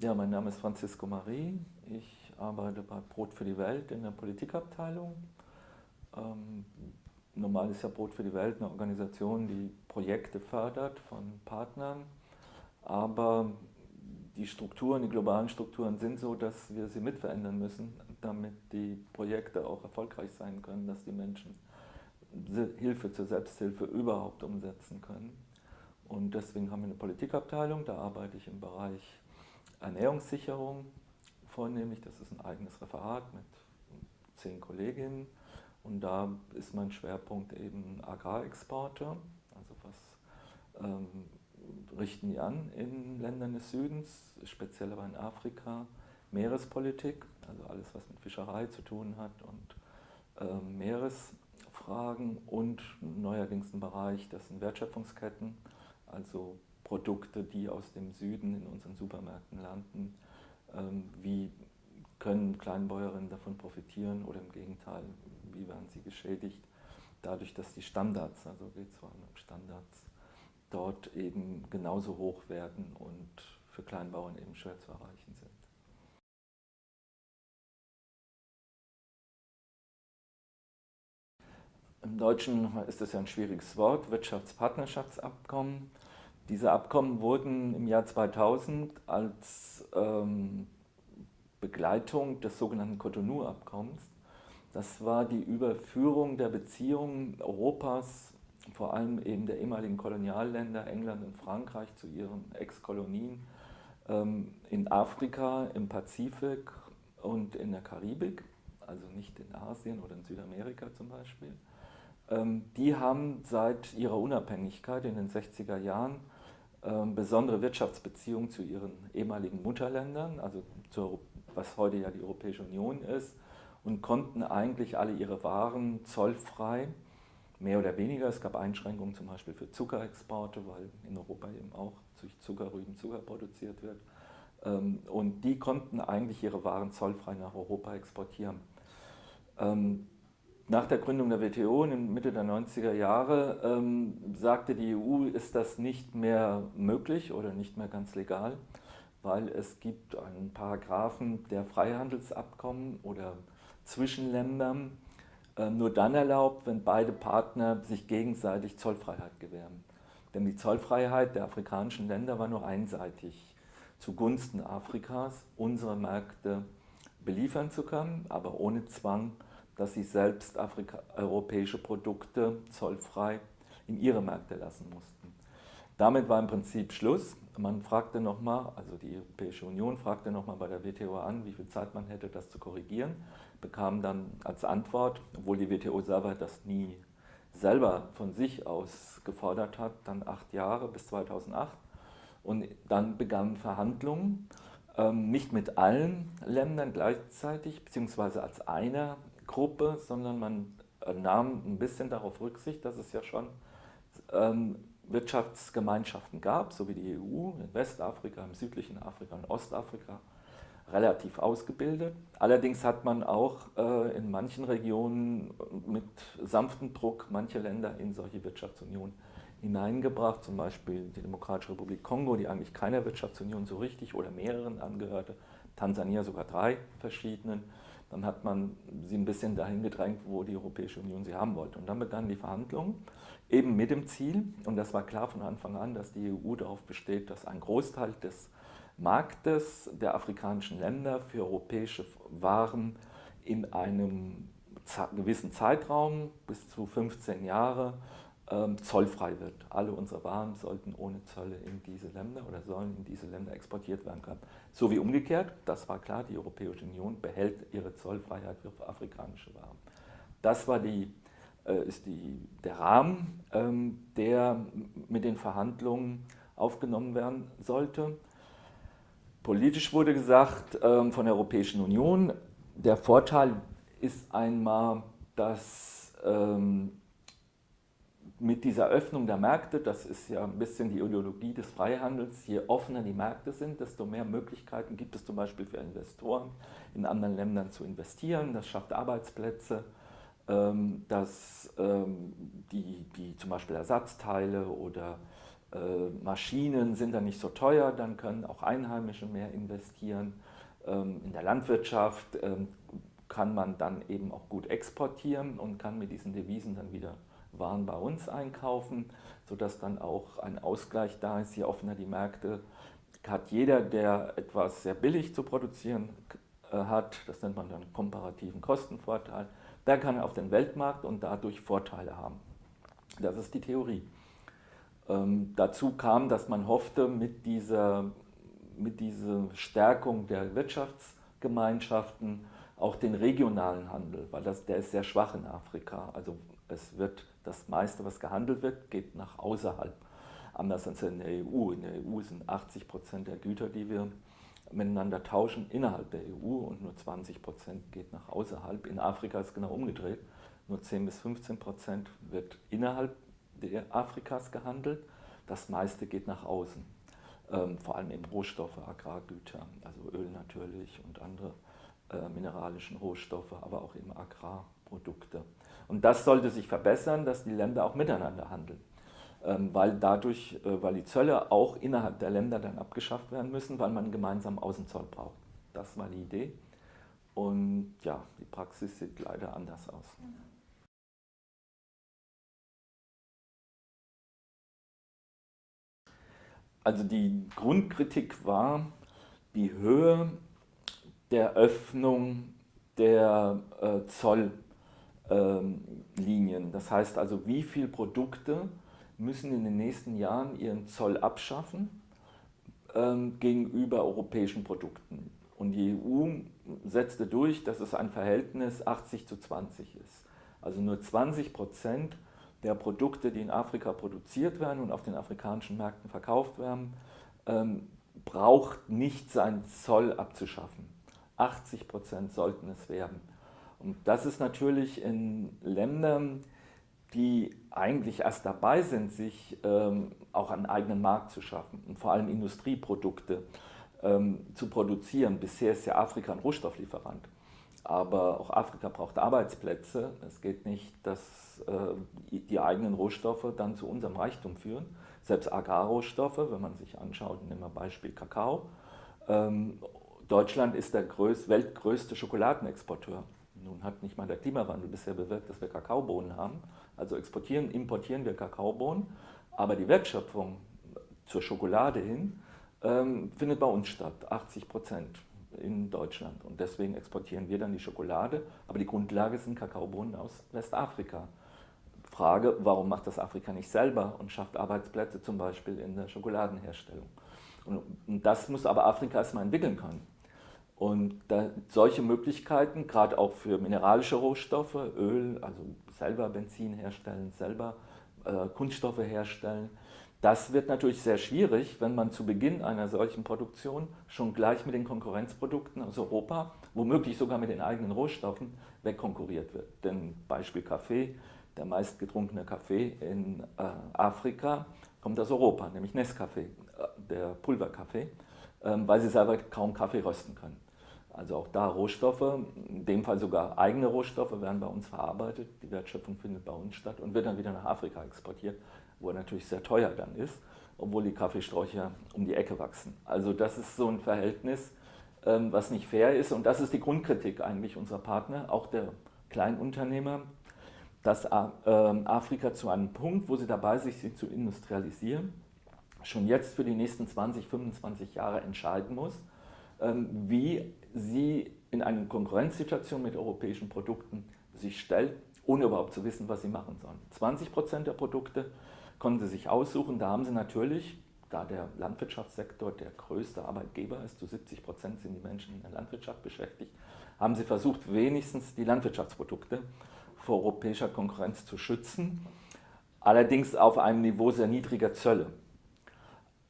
Ja, mein Name ist Francisco Marie. Ich arbeite bei Brot für die Welt in der Politikabteilung. Ähm, normal ist ja Brot für die Welt eine Organisation, die Projekte fördert von Partnern. Aber die Strukturen, die globalen Strukturen sind so, dass wir sie mitverändern müssen, damit die Projekte auch erfolgreich sein können, dass die Menschen Hilfe zur Selbsthilfe überhaupt umsetzen können. Und deswegen haben wir eine Politikabteilung, da arbeite ich im Bereich Ernährungssicherung vornehmlich. Das ist ein eigenes Referat mit zehn Kolleginnen. Und da ist mein Schwerpunkt eben Agrarexporte, also was ähm, richten die an in Ländern des Südens, speziell aber in Afrika, Meerespolitik, also alles was mit Fischerei zu tun hat und ähm, Meeresfragen und neuerdings ein Bereich, das sind Wertschöpfungsketten, also Produkte, die aus dem Süden in unseren Supermärkten landen, ähm, wie können Kleinbäuerinnen davon profitieren oder im Gegenteil, wie werden sie geschädigt, dadurch, dass die Standards, also geht es vor allem um Standards, dort eben genauso hoch werden und für Kleinbauern eben schwer zu erreichen sind. Im Deutschen ist das ja ein schwieriges Wort, Wirtschaftspartnerschaftsabkommen. Diese Abkommen wurden im Jahr 2000 als ähm, Begleitung des sogenannten Cotonou-Abkommens, das war die Überführung der Beziehungen Europas, vor allem eben der ehemaligen Kolonialländer England und Frankreich zu ihren Ex-Kolonien ähm, in Afrika, im Pazifik und in der Karibik, also nicht in Asien oder in Südamerika zum Beispiel. Ähm, die haben seit ihrer Unabhängigkeit in den 60er Jahren besondere Wirtschaftsbeziehungen zu ihren ehemaligen Mutterländern, also zur, was heute ja die Europäische Union ist, und konnten eigentlich alle ihre Waren zollfrei, mehr oder weniger, es gab Einschränkungen zum Beispiel für Zuckerexporte, weil in Europa eben auch durch Zuckerrüben Zucker produziert wird, ähm, und die konnten eigentlich ihre Waren zollfrei nach Europa exportieren. Nach der Gründung der WTO in Mitte der 90er Jahre ähm, sagte die EU, ist das nicht mehr möglich oder nicht mehr ganz legal, weil es gibt einen Paragraphen der Freihandelsabkommen oder zwischen Ländern äh, nur dann erlaubt, wenn beide Partner sich gegenseitig Zollfreiheit gewähren. Denn die Zollfreiheit der afrikanischen Länder war nur einseitig zugunsten Afrikas, unsere Märkte beliefern zu können, aber ohne Zwang dass sie selbst Afrika, europäische Produkte zollfrei in ihre Märkte lassen mussten. Damit war im Prinzip Schluss. Man fragte nochmal, also die Europäische Union fragte nochmal bei der WTO an, wie viel Zeit man hätte, das zu korrigieren, bekam dann als Antwort, obwohl die WTO selber das nie selber von sich aus gefordert hat, dann acht Jahre bis 2008. Und dann begannen Verhandlungen, ähm, nicht mit allen Ländern gleichzeitig, beziehungsweise als einer Gruppe, sondern man äh, nahm ein bisschen darauf Rücksicht, dass es ja schon ähm, Wirtschaftsgemeinschaften gab, so wie die EU in Westafrika, im südlichen Afrika und Ostafrika, relativ ausgebildet. Allerdings hat man auch äh, in manchen Regionen mit sanftem Druck manche Länder in solche Wirtschaftsunion hineingebracht, zum Beispiel die Demokratische Republik Kongo, die eigentlich keiner Wirtschaftsunion so richtig oder mehreren angehörte, Tansania sogar drei verschiedenen dann hat man sie ein bisschen dahin gedrängt, wo die Europäische Union sie haben wollte. Und dann begannen die Verhandlungen, eben mit dem Ziel, und das war klar von Anfang an, dass die EU darauf besteht, dass ein Großteil des Marktes der afrikanischen Länder für europäische Waren in einem gewissen Zeitraum, bis zu 15 Jahre, ähm, zollfrei wird. Alle unsere Waren sollten ohne Zölle in diese Länder oder sollen in diese Länder exportiert werden können. So wie umgekehrt, das war klar, die Europäische Union behält ihre Zollfreiheit für afrikanische Waren. Das war die, äh, ist die, der Rahmen, ähm, der mit den Verhandlungen aufgenommen werden sollte. Politisch wurde gesagt ähm, von der Europäischen Union, der Vorteil ist einmal, dass mit dieser Öffnung der Märkte, das ist ja ein bisschen die Ideologie des Freihandels, je offener die Märkte sind, desto mehr Möglichkeiten gibt es zum Beispiel für Investoren in anderen Ländern zu investieren. Das schafft Arbeitsplätze, ähm, dass ähm, die, die zum Beispiel Ersatzteile oder Äh, Maschinen sind dann nicht so teuer, dann können auch Einheimische mehr investieren. Ähm, in der Landwirtschaft kann man dann eben auch gut exportieren und kann mit diesen Devisen dann wieder Waren bei uns einkaufen, sodass dann auch ein Ausgleich da ist. Je offener die Märkte hat jeder, der etwas sehr billig zu produzieren äh, hat, das nennt man dann komparativen Kostenvorteil, der kann auf den Weltmarkt und dadurch Vorteile haben. Das ist die Theorie. Ähm, dazu kam, dass man hoffte, mit dieser, mit dieser Stärkung der Wirtschaftsgemeinschaften auch den regionalen Handel, weil das, der ist sehr schwach in Afrika. Also es wird das meiste, was gehandelt wird, geht nach außerhalb. Anders als in der EU. In der EU sind 80 Prozent der Güter, die wir miteinander tauschen, innerhalb der EU und nur 20 Prozent geht nach außerhalb. In Afrika ist genau umgedreht. Nur 10 bis 15 Prozent wird innerhalb Afrikas gehandelt. Das meiste geht nach außen. Ähm, vor allem eben Rohstoffe, Agrargüter, also Öl natürlich und andere äh, mineralischen Rohstoffe, aber auch eben Agrarprodukte. Und das sollte sich verbessern, dass die Länder auch miteinander handeln. Ähm, weil dadurch, äh, weil die Zölle auch innerhalb der Länder dann abgeschafft werden müssen, weil man einen gemeinsamen Außenzoll braucht. Das war die Idee. Und ja, die Praxis sieht leider anders aus. Also die Grundkritik war die Höhe der Öffnung der äh, Zolllinien. das heißt also, wie viele Produkte müssen in den nächsten Jahren ihren Zoll abschaffen ähm, gegenüber europäischen Produkten. Und die EU setzte durch, dass es ein Verhältnis 80 zu 20 ist. Also nur 20 Prozent der Produkte, die in Afrika produziert werden und auf den afrikanischen Märkten verkauft werden, ähm, braucht nicht seinen Zoll abzuschaffen. 80 Prozent sollten es werden. Und das ist natürlich in Ländern, die eigentlich erst dabei sind, sich ähm, auch einen eigenen Markt zu schaffen und vor allem Industrieprodukte ähm, zu produzieren. Bisher ist ja Afrika ein Rohstofflieferant, aber auch Afrika braucht Arbeitsplätze. Es geht nicht, dass äh, die eigenen Rohstoffe dann zu unserem Reichtum führen. Selbst Agrarrohstoffe, wenn man sich anschaut, nehmen wir Beispiel Kakao. Ähm, Deutschland ist der größ, weltgrößte Schokoladenexporteur. Nun hat nicht mal der Klimawandel bisher bewirkt, dass wir Kakaobohnen haben. Also exportieren, importieren wir Kakaobohnen, aber die Wertschöpfung zur Schokolade hin ähm, findet bei uns statt, 80 Prozent in Deutschland. Und deswegen exportieren wir dann die Schokolade, aber die Grundlage sind Kakaobohnen aus Westafrika. Frage, warum macht das Afrika nicht selber und schafft Arbeitsplätze zum Beispiel in der Schokoladenherstellung? Und, und das muss aber Afrika erstmal entwickeln können. Und da, solche Möglichkeiten, gerade auch für mineralische Rohstoffe, Öl, also selber Benzin herstellen, selber äh, Kunststoffe herstellen, das wird natürlich sehr schwierig, wenn man zu Beginn einer solchen Produktion schon gleich mit den Konkurrenzprodukten aus Europa, womöglich sogar mit den eigenen Rohstoffen, wegkonkurriert wird. Denn Beispiel Kaffee, der meistgetrunkene Kaffee in äh, Afrika kommt aus Europa, nämlich Nescafé, äh, der Pulverkaffee, ähm, weil sie selber kaum Kaffee rösten können. Also auch da Rohstoffe, in dem Fall sogar eigene Rohstoffe werden bei uns verarbeitet. Die Wertschöpfung findet bei uns statt und wird dann wieder nach Afrika exportiert, wo er natürlich sehr teuer dann ist, obwohl die Kaffeesträucher um die Ecke wachsen. Also das ist so ein Verhältnis, ähm, was nicht fair ist und das ist die Grundkritik eigentlich unserer Partner, auch der Kleinunternehmer, dass ähm, Afrika zu einem Punkt, wo sie dabei ist, sich zu industrialisieren, schon jetzt für die nächsten 20, 25 Jahre entscheiden muss, wie sie in eine Konkurrenzsituation mit europäischen Produkten sich stellt, ohne überhaupt zu wissen, was sie machen sollen. 20 Prozent der Produkte konnten sie sich aussuchen. Da haben sie natürlich, da der Landwirtschaftssektor der größte Arbeitgeber ist, zu 70 Prozent sind die Menschen in der Landwirtschaft beschäftigt, haben sie versucht, wenigstens die Landwirtschaftsprodukte vor europäischer Konkurrenz zu schützen, allerdings auf einem Niveau sehr niedriger Zölle.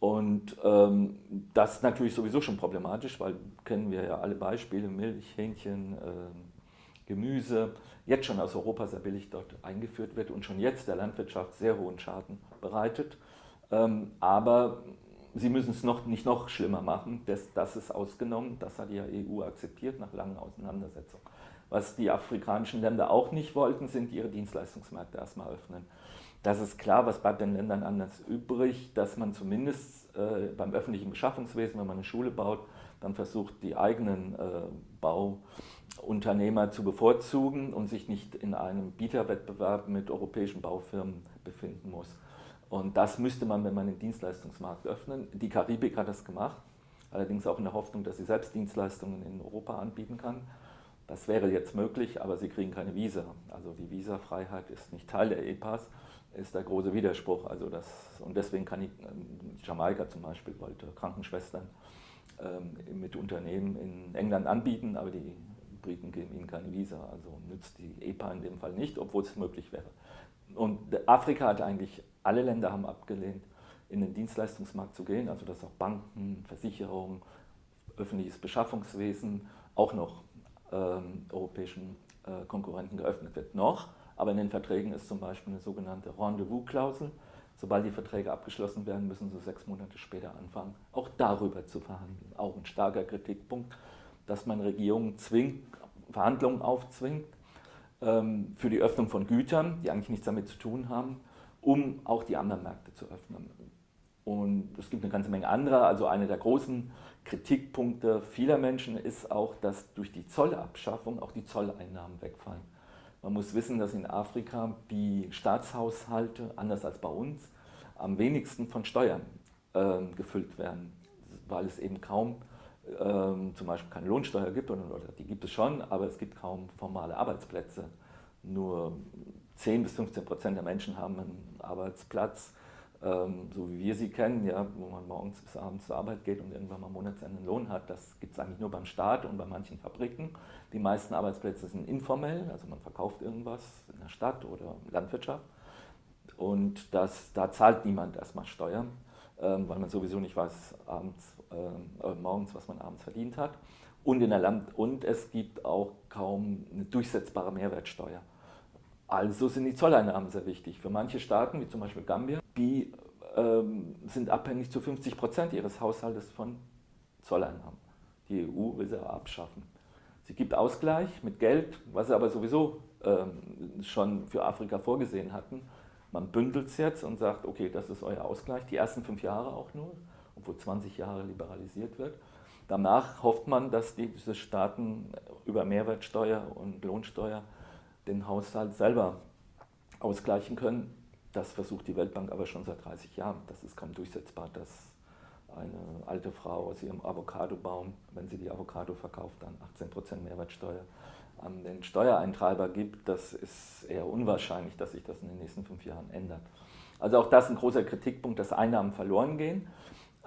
Und ähm, das ist natürlich sowieso schon problematisch, weil kennen wir ja alle Beispiele, Milch, Hähnchen, äh, Gemüse, jetzt schon aus Europa sehr billig dort eingeführt wird und schon jetzt der Landwirtschaft sehr hohen Schaden bereitet. Ähm, aber sie müssen es noch, nicht noch schlimmer machen, das, das ist ausgenommen, das hat die EU akzeptiert nach langen Auseinandersetzungen. Was die afrikanischen Länder auch nicht wollten, sind ihre Dienstleistungsmärkte erstmal öffnen. Das ist klar, was bleibt den Ländern anders übrig, dass man zumindest äh, beim öffentlichen Beschaffungswesen, wenn man eine Schule baut, dann versucht, die eigenen äh, Bauunternehmer zu bevorzugen und sich nicht in einem Bieterwettbewerb mit europäischen Baufirmen befinden muss. Und das müsste man, wenn man den Dienstleistungsmarkt öffnen. Die Karibik hat das gemacht, allerdings auch in der Hoffnung, dass sie selbst Dienstleistungen in Europa anbieten kann. Das wäre jetzt möglich, aber sie kriegen keine Visa. Also die Visafreiheit ist nicht Teil der EPAs, ist der große Widerspruch. Also das, und deswegen kann ich, Jamaika zum Beispiel wollte Krankenschwestern ähm, mit Unternehmen in England anbieten, aber die Briten geben ihnen keine Visa. Also nützt die EPA in dem Fall nicht, obwohl es möglich wäre. Und Afrika hat eigentlich, alle Länder haben abgelehnt, in den Dienstleistungsmarkt zu gehen, also dass auch Banken, Versicherungen, öffentliches Beschaffungswesen auch noch ähm, europäischen äh, Konkurrenten geöffnet wird. Noch, aber in den Verträgen ist zum Beispiel eine sogenannte Rendezvous-Klausel. Sobald die Verträge abgeschlossen werden, müssen sie sechs Monate später anfangen, auch darüber zu verhandeln. Auch ein starker Kritikpunkt, dass man Regierungen zwingt, Verhandlungen aufzwingt ähm, für die Öffnung von Gütern, die eigentlich nichts damit zu tun haben, um auch die anderen Märkte zu öffnen. Und es gibt eine ganze Menge anderer, also eine der großen Kritikpunkte vieler Menschen ist auch, dass durch die Zollabschaffung auch die Zolleinnahmen wegfallen. Man muss wissen, dass in Afrika die Staatshaushalte, anders als bei uns, am wenigsten von Steuern äh, gefüllt werden, weil es eben kaum äh, zum Beispiel keine Lohnsteuer gibt, oder, oder die gibt es schon, aber es gibt kaum formale Arbeitsplätze. Nur 10 bis 15 Prozent der Menschen haben einen Arbeitsplatz ähm, so wie wir sie kennen, ja, wo man morgens bis abends zur Arbeit geht und irgendwann mal Monatsende einen Lohn hat, das gibt es eigentlich nur beim Staat und bei manchen Fabriken. Die meisten Arbeitsplätze sind informell, also man verkauft irgendwas in der Stadt oder Landwirtschaft und das, da zahlt niemand erstmal Steuern, ähm, weil man sowieso nicht weiß abends, äh, äh, morgens, was man abends verdient hat. Und, in der Land und es gibt auch kaum eine durchsetzbare Mehrwertsteuer. Also sind die Zolleinnahmen sehr wichtig. Für manche Staaten, wie zum Beispiel Gambia, die ähm, sind abhängig zu 50 Prozent ihres Haushaltes von Zolleinnahmen. Die EU will sie abschaffen. Sie gibt Ausgleich mit Geld, was sie aber sowieso ähm, schon für Afrika vorgesehen hatten. Man bündelt es jetzt und sagt, okay, das ist euer Ausgleich, die ersten fünf Jahre auch nur, obwohl 20 Jahre liberalisiert wird. Danach hofft man, dass diese Staaten über Mehrwertsteuer und Lohnsteuer den Haushalt selber ausgleichen können. Das versucht die Weltbank aber schon seit 30 Jahren. Das ist kaum durchsetzbar, dass eine alte Frau aus ihrem Avocadobaum, wenn sie die Avocado verkauft, dann 18% Mehrwertsteuer an den Steuereintreiber gibt. Das ist eher unwahrscheinlich, dass sich das in den nächsten fünf Jahren ändert. Also auch das ein großer Kritikpunkt, dass Einnahmen verloren gehen.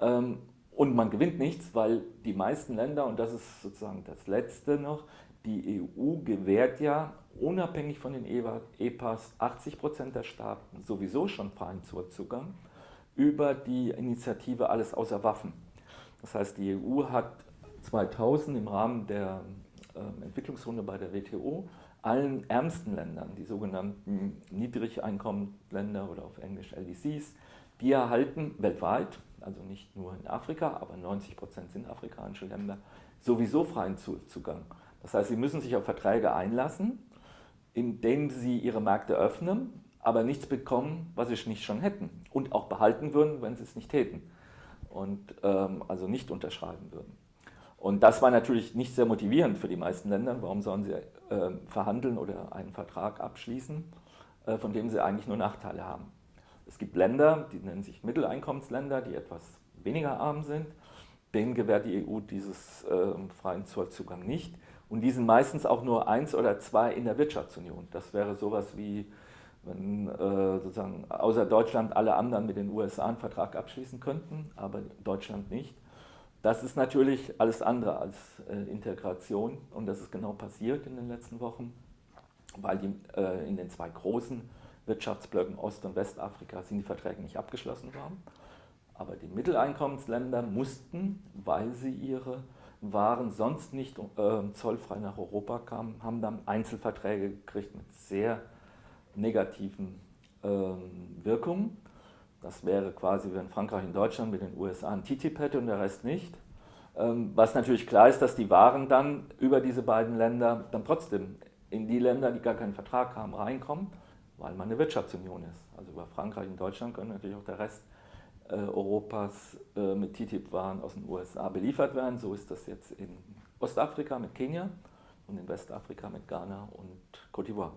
Ähm, und man gewinnt nichts, weil die meisten Länder, und das ist sozusagen das Letzte noch, die EU gewährt ja unabhängig von den EPAs 80 Prozent der Staaten sowieso schon freien Zugang über die Initiative Alles außer Waffen. Das heißt, die EU hat 2000 im Rahmen der äh, Entwicklungsrunde bei der WTO allen ärmsten Ländern, die sogenannten Niedrigeinkommenländer oder auf Englisch LDCs, die erhalten weltweit, also nicht nur in Afrika, aber 90 Prozent sind afrikanische Länder, sowieso freien Zugang. Das heißt, sie müssen sich auf Verträge einlassen, indem sie ihre Märkte öffnen, aber nichts bekommen, was sie nicht schon hätten und auch behalten würden, wenn sie es nicht täten und ähm, also nicht unterschreiben würden. Und das war natürlich nicht sehr motivierend für die meisten Länder. Warum sollen sie äh, verhandeln oder einen Vertrag abschließen, äh, von dem sie eigentlich nur Nachteile haben? Es gibt Länder, die nennen sich Mitteleinkommensländer, die etwas weniger arm sind. Denen gewährt die EU dieses äh, freien Zollzugang nicht. Und die sind meistens auch nur eins oder zwei in der Wirtschaftsunion. Das wäre sowas wie, wenn äh, sozusagen außer Deutschland alle anderen mit den USA einen Vertrag abschließen könnten, aber Deutschland nicht. Das ist natürlich alles andere als äh, Integration und das ist genau passiert in den letzten Wochen, weil die, äh, in den zwei großen Wirtschaftsblöcken Ost- und Westafrika sind die Verträge nicht abgeschlossen worden. Aber die Mitteleinkommensländer mussten, weil sie ihre waren sonst nicht äh, zollfrei nach Europa kamen, haben dann Einzelverträge gekriegt mit sehr negativen äh, Wirkungen. Das wäre quasi, wenn Frankreich in Deutschland mit den USA ein TTIP hätte und der Rest nicht. Ähm, was natürlich klar ist, dass die Waren dann über diese beiden Länder dann trotzdem in die Länder, die gar keinen Vertrag haben, reinkommen, weil man eine Wirtschaftsunion ist. Also über Frankreich und Deutschland können natürlich auch der Rest äh, Europas äh, mit TTIP-Waren aus den USA beliefert werden. So ist das jetzt in Ostafrika mit Kenia und in Westafrika mit Ghana und Cote d'Ivoire.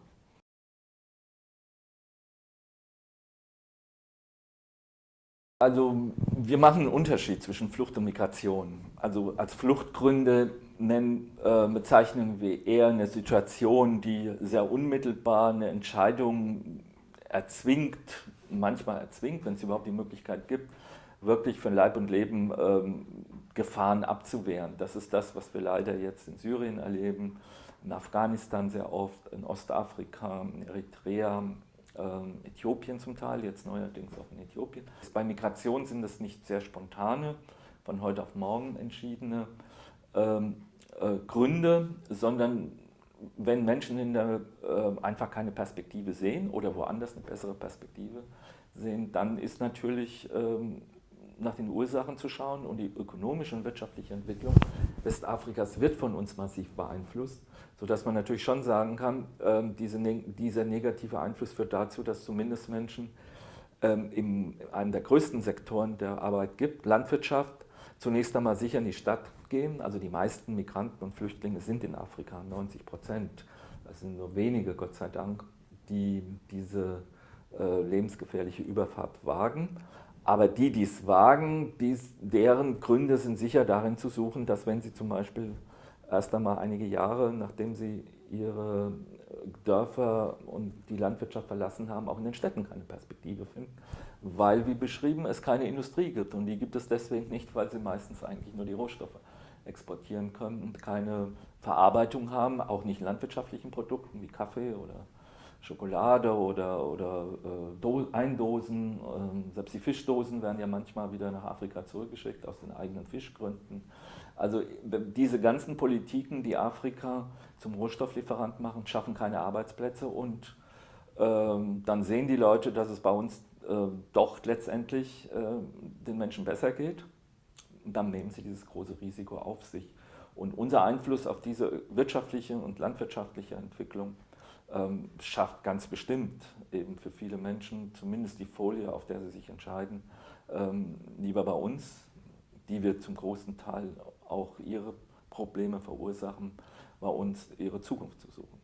Also wir machen einen Unterschied zwischen Flucht und Migration. Also als Fluchtgründe nennen, äh, bezeichnen wir eher eine Situation, die sehr unmittelbar eine Entscheidung erzwingt, manchmal erzwingt, wenn es überhaupt die Möglichkeit gibt, wirklich von Leib und Leben ähm, Gefahren abzuwehren. Das ist das, was wir leider jetzt in Syrien erleben, in Afghanistan sehr oft, in Ostafrika, in Eritrea, ähm, Äthiopien zum Teil, jetzt neuerdings auch in Äthiopien. Bei Migration sind das nicht sehr spontane, von heute auf morgen entschiedene ähm, äh, Gründe, sondern wenn Menschen in der, äh, einfach keine Perspektive sehen oder woanders eine bessere Perspektive sehen, dann ist natürlich ähm, nach den Ursachen zu schauen und die ökonomische und wirtschaftliche Entwicklung Westafrikas wird von uns massiv beeinflusst, sodass man natürlich schon sagen kann, ähm, diese, dieser negative Einfluss führt dazu, dass zumindest Menschen ähm, in einem der größten Sektoren der Arbeit gibt, Landwirtschaft, zunächst einmal sicher in die Stadt gehen. Also die meisten Migranten und Flüchtlinge sind in Afrika, 90 Prozent. Das sind nur wenige, Gott sei Dank, die diese äh, lebensgefährliche Überfahrt wagen. Aber die, die es wagen, dies, deren Gründe sind sicher darin zu suchen, dass wenn sie zum Beispiel erst einmal einige Jahre, nachdem sie ihre Dörfer und die Landwirtschaft verlassen haben, auch in den Städten keine Perspektive finden, weil, wie beschrieben, es keine Industrie gibt. Und die gibt es deswegen nicht, weil sie meistens eigentlich nur die Rohstoffe exportieren können und keine Verarbeitung haben, auch nicht landwirtschaftlichen Produkten wie Kaffee oder Schokolade oder, oder äh, Eindosen. Äh, selbst die Fischdosen werden ja manchmal wieder nach Afrika zurückgeschickt aus den eigenen Fischgründen. Also diese ganzen Politiken, die Afrika zum Rohstofflieferant machen, schaffen keine Arbeitsplätze und ähm, dann sehen die Leute, dass es bei uns äh, doch letztendlich äh, den Menschen besser geht. Und dann nehmen sie dieses große Risiko auf sich. Und unser Einfluss auf diese wirtschaftliche und landwirtschaftliche Entwicklung ähm, schafft ganz bestimmt eben für viele Menschen zumindest die Folie, auf der sie sich entscheiden, ähm, lieber bei uns, die wir zum großen Teil auch ihre Probleme verursachen, bei uns ihre Zukunft zu suchen.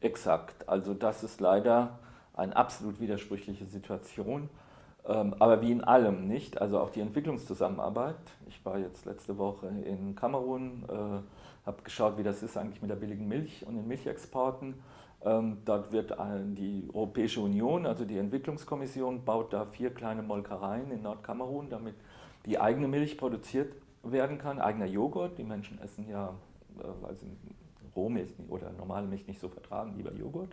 Exakt, also das ist leider eine absolut widersprüchliche Situation. Ähm, aber wie in allem nicht, also auch die Entwicklungszusammenarbeit. Ich war jetzt letzte Woche in Kamerun, äh, habe geschaut, wie das ist eigentlich mit der billigen Milch und den Milchexporten. Ähm, dort wird die Europäische Union, also die Entwicklungskommission, baut da vier kleine Molkereien in Nordkamerun, damit die eigene Milch produziert werden kann, eigener Joghurt. Die Menschen essen ja, äh, weil sie Rohmilch oder normale Milch nicht so vertragen, lieber Joghurt.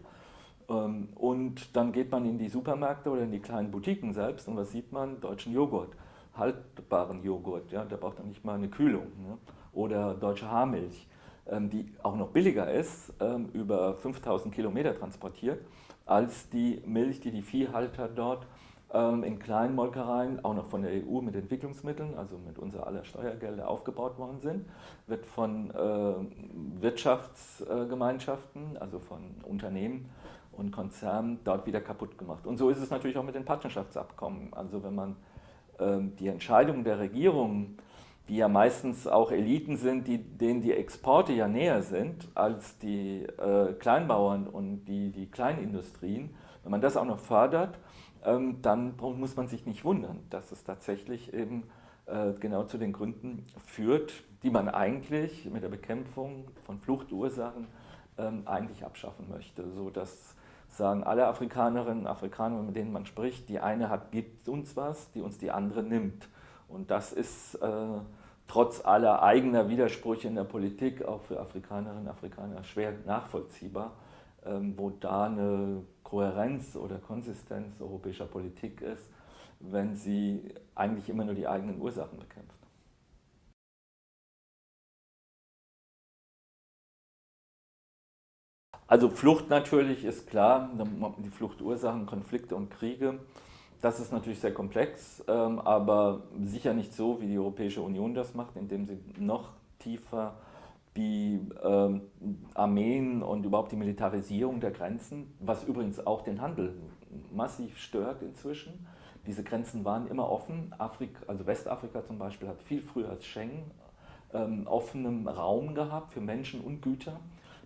Ähm, und dann geht man in die Supermärkte oder in die kleinen Boutiquen selbst und was sieht man? Deutschen Joghurt, haltbaren Joghurt, ja, der braucht dann nicht mal eine Kühlung. Ne? Oder deutsche Haarmilch, ähm, die auch noch billiger ist, ähm, über 5000 Kilometer transportiert, als die Milch, die die Viehhalter dort in kleinen Molkereien, auch noch von der EU mit Entwicklungsmitteln, also mit unser aller Steuergelder aufgebaut worden sind, wird von äh, Wirtschaftsgemeinschaften, also von Unternehmen und Konzernen dort wieder kaputt gemacht. Und so ist es natürlich auch mit den Partnerschaftsabkommen. Also wenn man ähm, die Entscheidungen der Regierungen, die ja meistens auch Eliten sind, die, denen die Exporte ja näher sind als die äh, Kleinbauern und die, die Kleinindustrien, wenn man das auch noch fördert, ähm, dann muss man sich nicht wundern, dass es tatsächlich eben äh, genau zu den Gründen führt, die man eigentlich mit der Bekämpfung von Fluchtursachen ähm, eigentlich abschaffen möchte, sodass sagen alle Afrikanerinnen und Afrikaner, mit denen man spricht, die eine hat, gibt uns was, die uns die andere nimmt. Und das ist äh, trotz aller eigener Widersprüche in der Politik auch für Afrikanerinnen und Afrikaner schwer nachvollziehbar, ähm, wo da eine Kohärenz oder Konsistenz europäischer Politik ist, wenn sie eigentlich immer nur die eigenen Ursachen bekämpft. Also Flucht natürlich ist klar, die Fluchtursachen, Konflikte und Kriege das ist natürlich sehr komplex, ähm, aber sicher nicht so, wie die Europäische Union das macht, indem sie noch tiefer die ähm, Armeen und überhaupt die Militarisierung der Grenzen, was übrigens auch den Handel massiv stört inzwischen. Diese Grenzen waren immer offen. Afrika, also Westafrika zum Beispiel hat viel früher als Schengen ähm, offenen Raum gehabt für Menschen und Güter.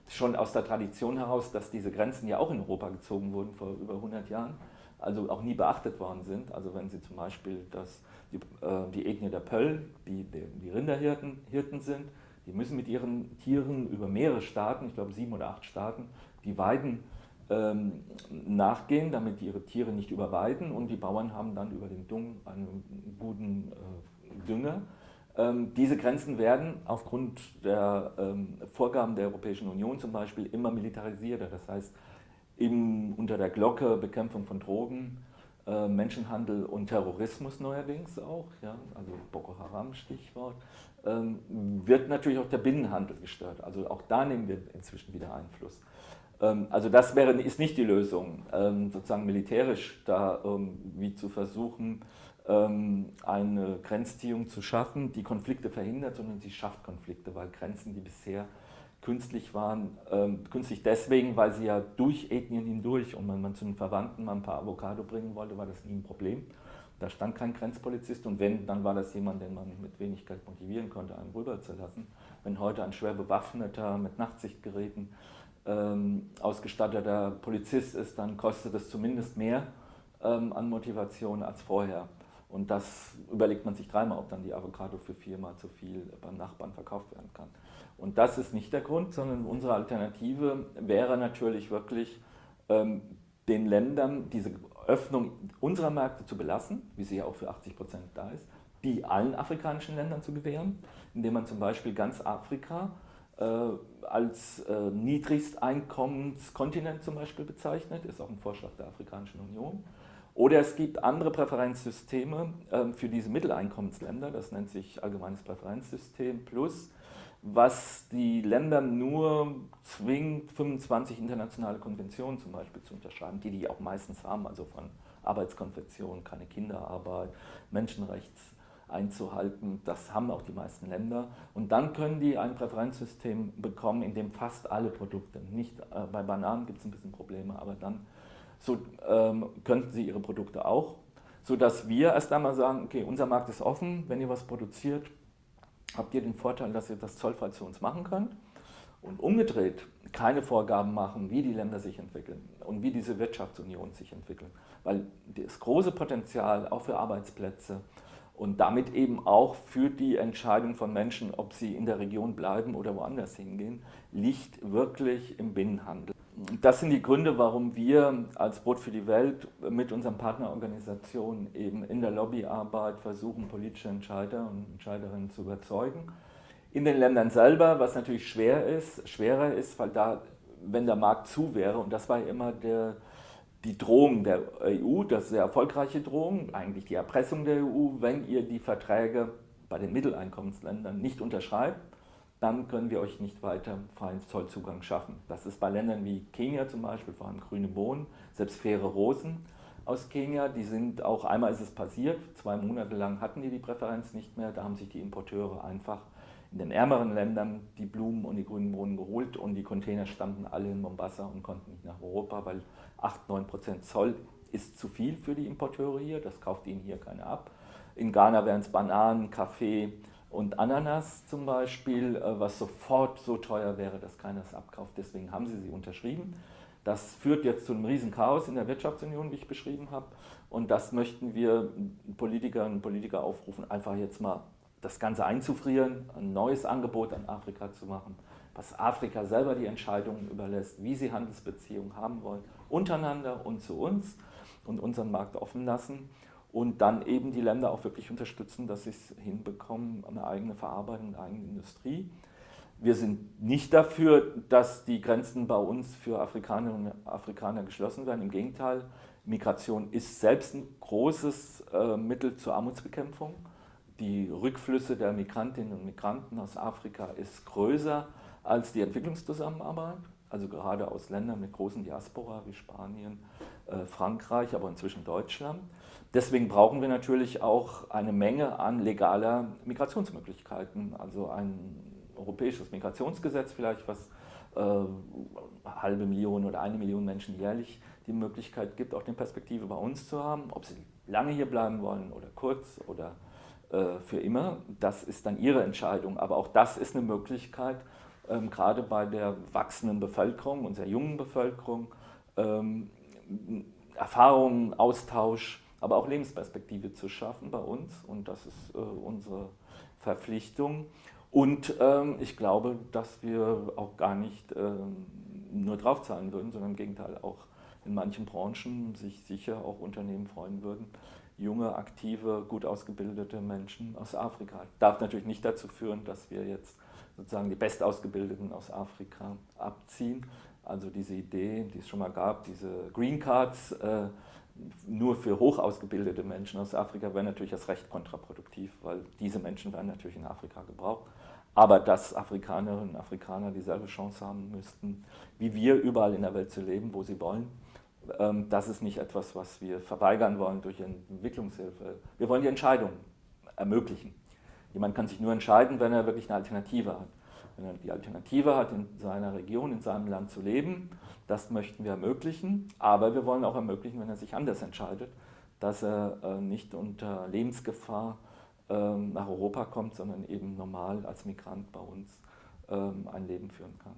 Schon aus der Tradition heraus, dass diese Grenzen ja auch in Europa gezogen wurden vor über 100 Jahren, also auch nie beachtet worden sind. Also wenn Sie zum Beispiel das, die, äh, die Ethnie der Pöll, die, die, Rinderhirten Hirten sind, die müssen mit ihren Tieren über mehrere Staaten, ich glaube sieben oder acht Staaten, die Weiden ähm, nachgehen, damit ihre Tiere nicht überweiden und die Bauern haben dann über den Dung einen guten äh, Dünger. Ähm, diese Grenzen werden aufgrund der ähm, Vorgaben der Europäischen Union zum Beispiel immer militarisierter. Das heißt, eben unter der Glocke Bekämpfung von Drogen, äh, Menschenhandel und Terrorismus neuerdings auch, ja, also Boko Haram Stichwort, ähm, wird natürlich auch der Binnenhandel gestört. Also auch da nehmen wir inzwischen wieder Einfluss. Ähm, also das wäre, ist nicht die Lösung, ähm, sozusagen militärisch da wie zu versuchen, eine Grenzziehung zu schaffen, die Konflikte verhindert, sondern sie schafft Konflikte, weil Grenzen, die bisher künstlich waren, künstlich deswegen, weil sie ja durch Ethnien hindurch und wenn man zu den Verwandten mal ein paar Avocado bringen wollte, war das nie ein Problem. Da stand kein Grenzpolizist und wenn, dann war das jemand, den man mit wenig Geld motivieren konnte, einen rüberzulassen. Wenn heute ein schwer bewaffneter, mit Nachtsichtgeräten ähm, ausgestatteter Polizist ist, dann kostet es zumindest mehr ähm, an Motivation als vorher. Und das überlegt man sich dreimal, ob dann die Avocado für viermal zu viel beim Nachbarn verkauft werden kann. Und das ist nicht der Grund, sondern unsere Alternative wäre natürlich wirklich, ähm, den Ländern diese Öffnung unserer Märkte zu belassen, wie sie ja auch für 80 Prozent da ist, die allen afrikanischen Ländern zu gewähren, indem man zum Beispiel ganz Afrika äh, als äh, Niedrigsteinkommenskontinent zum Beispiel bezeichnet, ist auch ein Vorschlag der Afrikanischen Union. Oder es gibt andere Präferenzsysteme äh, für diese Mitteleinkommensländer, das nennt sich Allgemeines Präferenzsystem Plus, was die Länder nur zwingt, 25 internationale Konventionen zum Beispiel zu unterschreiben, die die auch meistens haben, also von Arbeitskonventionen, keine Kinderarbeit, Menschenrechts einzuhalten. Das haben auch die meisten Länder. Und dann können die ein Präferenzsystem bekommen, in dem fast alle Produkte, nicht äh, bei Bananen gibt es ein bisschen Probleme, aber dann so, ähm, könnten sie ihre Produkte auch, sodass wir erst einmal sagen, okay, unser Markt ist offen, wenn ihr was produziert, habt ihr den Vorteil, dass ihr das zollfrei zu uns machen könnt und umgedreht keine Vorgaben machen, wie die Länder sich entwickeln und wie diese Wirtschaftsunion sich entwickeln. Weil das große Potenzial auch für Arbeitsplätze und damit eben auch für die Entscheidung von Menschen, ob sie in der Region bleiben oder woanders hingehen, liegt wirklich im Binnenhandel das sind die Gründe, warum wir als Brot für die Welt mit unseren Partnerorganisationen eben in der Lobbyarbeit versuchen, politische Entscheider und Entscheiderinnen zu überzeugen. In den Ländern selber, was natürlich schwer ist, schwerer ist, weil da, wenn der Markt zu wäre, und das war immer der, die Drohung der EU, das sehr erfolgreiche Drohung, eigentlich die Erpressung der EU, wenn ihr die Verträge bei den Mitteleinkommensländern nicht unterschreibt, dann können wir euch nicht weiter freien Zollzugang schaffen. Das ist bei Ländern wie Kenia zum Beispiel, vor allem grüne Bohnen, selbst faire Rosen aus Kenia, die sind auch, einmal ist es passiert, zwei Monate lang hatten die die Präferenz nicht mehr, da haben sich die Importeure einfach in den ärmeren Ländern die Blumen und die grünen Bohnen geholt und die Container standen alle in Mombasa und konnten nicht nach Europa, weil 8-9% Zoll ist zu viel für die Importeure hier, das kauft ihnen hier keiner ab. In Ghana wären es Bananen, Kaffee, und Ananas zum Beispiel, äh, was sofort so teuer wäre, dass keiner es abkauft. Deswegen haben sie sie unterschrieben. Das führt jetzt zu einem riesen Chaos in der Wirtschaftsunion, wie ich beschrieben habe. Und das möchten wir Politikerinnen und Politiker aufrufen, einfach jetzt mal das Ganze einzufrieren, ein neues Angebot an Afrika zu machen, was Afrika selber die Entscheidungen überlässt, wie sie Handelsbeziehungen haben wollen, untereinander und zu uns und unseren Markt offen lassen und dann eben die Länder auch wirklich unterstützen, dass sie es hinbekommen, eine eigene Verarbeitung, eine eigene Industrie. Wir sind nicht dafür, dass die Grenzen bei uns für Afrikanerinnen und Afrikaner geschlossen werden. Im Gegenteil, Migration ist selbst ein großes äh, Mittel zur Armutsbekämpfung. Die Rückflüsse der Migrantinnen und Migranten aus Afrika ist größer als die Entwicklungszusammenarbeit. Also gerade aus Ländern mit großen Diaspora wie Spanien, äh, Frankreich, aber inzwischen Deutschland. Deswegen brauchen wir natürlich auch eine Menge an legaler Migrationsmöglichkeiten, also ein europäisches Migrationsgesetz vielleicht, was äh, halbe Million oder eine Million Menschen jährlich die Möglichkeit gibt, auch eine Perspektive bei uns zu haben, ob sie lange hier bleiben wollen oder kurz oder äh, für immer. Das ist dann ihre Entscheidung, aber auch das ist eine Möglichkeit, ähm, gerade bei der wachsenden Bevölkerung, unserer jungen Bevölkerung, ähm, Erfahrungen, Austausch, aber auch Lebensperspektive zu schaffen bei uns und das ist äh, unsere Verpflichtung. Und ähm, ich glaube, dass wir auch gar nicht ähm, nur draufzahlen würden, sondern im Gegenteil auch in manchen Branchen sich sicher auch Unternehmen freuen würden, junge, aktive, gut ausgebildete Menschen aus Afrika. Darf natürlich nicht dazu führen, dass wir jetzt sozusagen die Bestausgebildeten aus Afrika abziehen. Also diese Idee, die es schon mal gab, diese Green Cards äh, nur für hoch ausgebildete Menschen aus Afrika, wäre natürlich erst recht kontraproduktiv, weil diese Menschen werden natürlich in Afrika gebraucht. Aber dass Afrikanerinnen und Afrikaner dieselbe Chance haben müssten, wie wir überall in der Welt zu leben, wo sie wollen, ähm, das ist nicht etwas, was wir verweigern wollen durch Entwicklungshilfe. Wir wollen die Entscheidung ermöglichen. Jemand kann sich nur entscheiden, wenn er wirklich eine Alternative hat. Wenn er die Alternative hat, in seiner Region, in seinem Land zu leben, das möchten wir ermöglichen. Aber wir wollen auch ermöglichen, wenn er sich anders entscheidet, dass er äh, nicht unter Lebensgefahr ähm, nach Europa kommt, sondern eben normal als Migrant bei uns ähm, ein Leben führen kann.